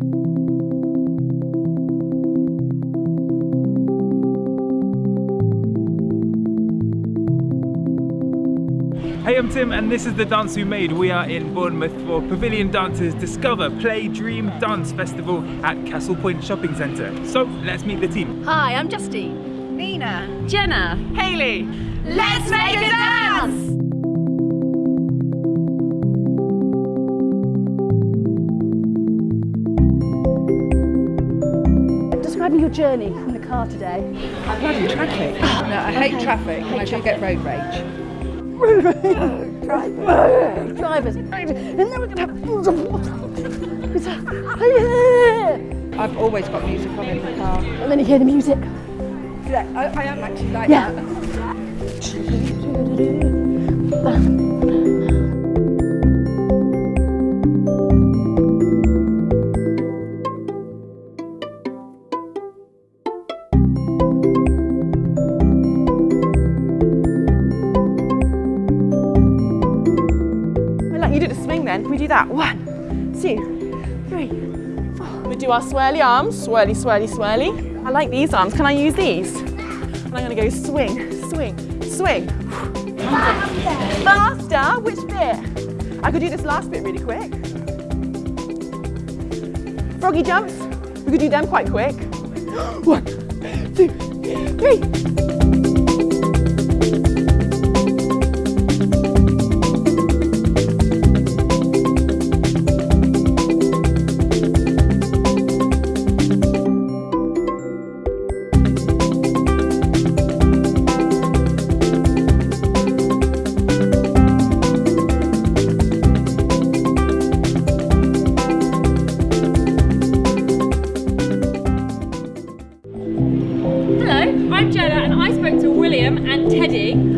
Hey, I'm Tim, and this is the dance we made. We are in Bournemouth for Pavilion Dancers Discover Play Dream Dance Festival at Castle Point Shopping Centre. So let's meet the team. Hi, I'm Justine. Nina. Jenna. Haley. Let's make a dance! Describe your journey in the car today. Bloody traffic. No, I hate traffic. And I do get road rage. Road rage. Drivers. Drivers. And then we're gonna have. It's a- I've always got music on in the car. And then you hear the music. Yeah, I, I am actually like Yeah. that. do that? One, two, three. We do our swirly arms. Swirly, swirly, swirly. I like these arms. Can I use these? And I'm to go swing, swing, swing. Faster. Which bit? I could do this last bit really quick. Froggy jumps. We could do them quite quick. One, two, three.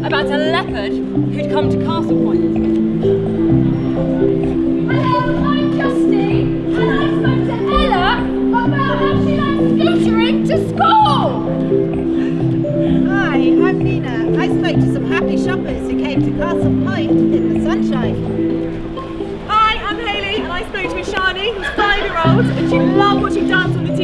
About a leopard who'd come to Castle Point. Hello, I'm Justine, and I spoke to Ella about how she likes scootering to school. Hi, I'm Nina. I spoke to some happy shoppers who came to Castle Point in the sunshine. Hi, I'm Hayley and I spoke to Ishani, who's five year old, and she loved watching dance on the TV.